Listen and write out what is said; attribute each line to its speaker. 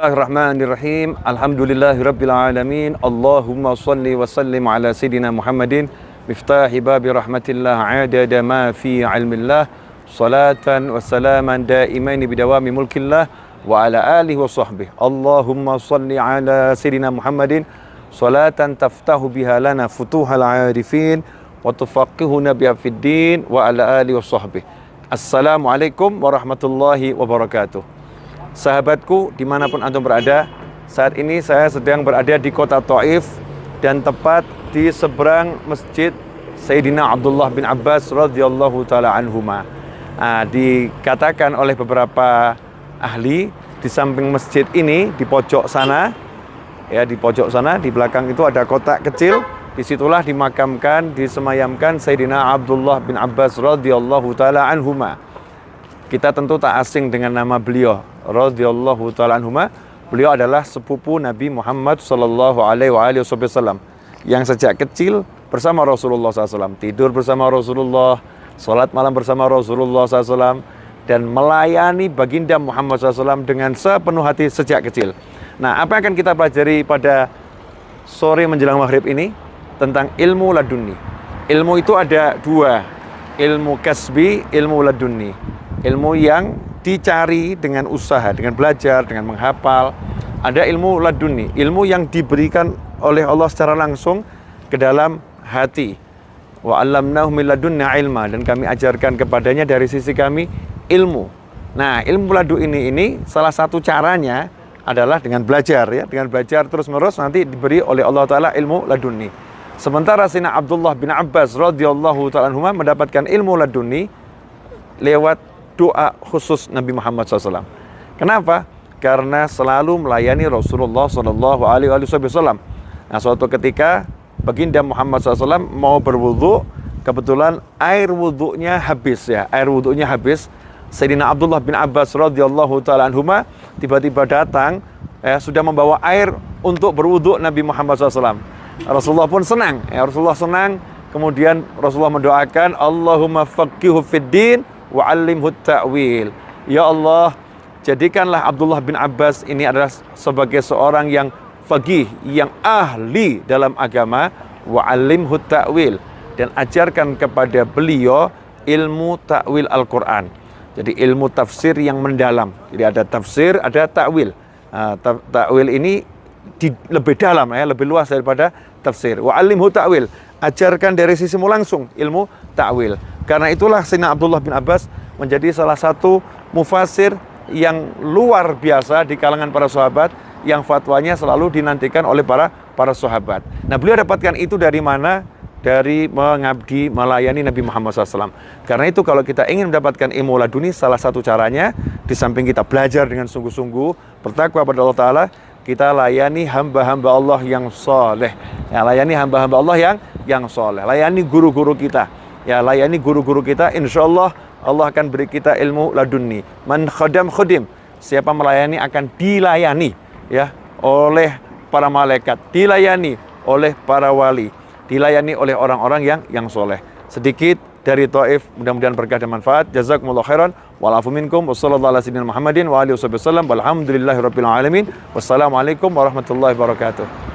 Speaker 1: Bismillahirrahmanirrahim. Alhamdulillahirabbil alamin. Allahumma shalli wa sallim ala sayidina Muhammadin miftahi babi rahmatillah adada ma fi ilmillah salatan wa salaman daimaini bidawami mulkillah wa ala alihi wa sahbihi. Allahumma shalli ala sayidina Muhammadin salatan taftahu biha lana futuhal arifin wa tufaqihuna biha fid din wa ala alihi wa sahbihi. Assalamualaikum warahmatullahi wabarakatuh. Sahabatku di mana pun antum berada, saat ini saya sedang berada di kota Taif dan tepat di seberang masjid Sayyidina Abdullah bin Abbas radhiyallahu taala anhuma. Nah, dikatakan oleh beberapa ahli di samping masjid ini di pojok sana ya di pojok sana di belakang itu ada kotak kecil di situlah dimakamkan disemayamkan Sayyidina Abdullah bin Abbas radhiyallahu taala anhuma kita tentu tak asing dengan nama beliau radhiyallahu taala anhuma. Beliau adalah sepupu Nabi Muhammad sallallahu alaihi wasallam yang sejak kecil bersama Rasulullah SAW, tidur bersama Rasulullah, sholat malam bersama Rasulullah SAW, dan melayani baginda Muhammad SAW dengan sepenuh hati sejak kecil. Nah, apa yang akan kita pelajari pada sore menjelang maghrib ini? Tentang ilmu laduni. Ilmu itu ada dua, ilmu kasbi, ilmu laduni ilmu yang dicari dengan usaha, dengan belajar, dengan menghafal. Ada ilmu laduni, ilmu yang diberikan oleh Allah secara langsung ke dalam hati. Wa alamnahu min ilma dan kami ajarkan kepadanya dari sisi kami ilmu. Nah, ilmu ladu ini ini salah satu caranya adalah dengan belajar ya, dengan belajar terus-menerus nanti diberi oleh Allah taala ilmu laduni. Sementara Sina Abdullah bin Abbas radhiyallahu taala mendapatkan ilmu laduni lewat doa khusus Nabi Muhammad SAW. Kenapa? Karena selalu melayani Rasulullah SAW. Nah, suatu ketika baginda Muhammad SAW mau berwudhu, kebetulan air wudhunya habis ya, air wudhunya habis. Sayyidina Abdullah bin Abbas radhiyallahu taala anhuma tiba-tiba datang ya, sudah membawa air untuk berwudhu Nabi Muhammad SAW. Rasulullah pun senang, ya, Rasulullah senang. Kemudian Rasulullah mendoakan Allahumma faqihu fid din wa'allimhu ta'wil. Ya Allah, jadikanlah Abdullah bin Abbas ini adalah sebagai seorang yang fagih, yang ahli dalam agama, wa'allimhu ta'wil. Dan ajarkan kepada beliau ilmu ta'wil Al-Quran. Jadi ilmu tafsir yang mendalam. Jadi ada tafsir, ada ta'wil. Nah, ta'wil ini di, lebih dalam ya, lebih luas daripada tafsir. Wa'allimhu ta'wil. Ajarkan dari sisimu langsung ilmu ta'wil. Karena itulah Sayyidina Abdullah bin Abbas menjadi salah satu mufasir yang luar biasa di kalangan para sahabat yang fatwanya selalu dinantikan oleh para para sahabat. Nah beliau dapatkan itu dari mana? Dari mengabdi, melayani Nabi Muhammad SAW. Karena itu kalau kita ingin mendapatkan ilmu laduni, salah satu caranya, di samping kita belajar dengan sungguh-sungguh, bertakwa pada Allah Ta'ala, kita layani hamba-hamba Allah yang soleh. Ya, layani hamba-hamba Allah yang yang soleh. Layani guru-guru kita ya layani guru-guru kita insya Allah Allah akan beri kita ilmu laduni man khadam khudim siapa melayani akan dilayani ya oleh para malaikat. Dilayani oleh para wali. Dilayani oleh orang-orang yang yang soleh. Sedikit dari Taif mudah-mudahan berkah dan manfaat. Jazakumullah khairan. Walafu minkum. Wassalamualaikum warahmatullahi wabarakatuh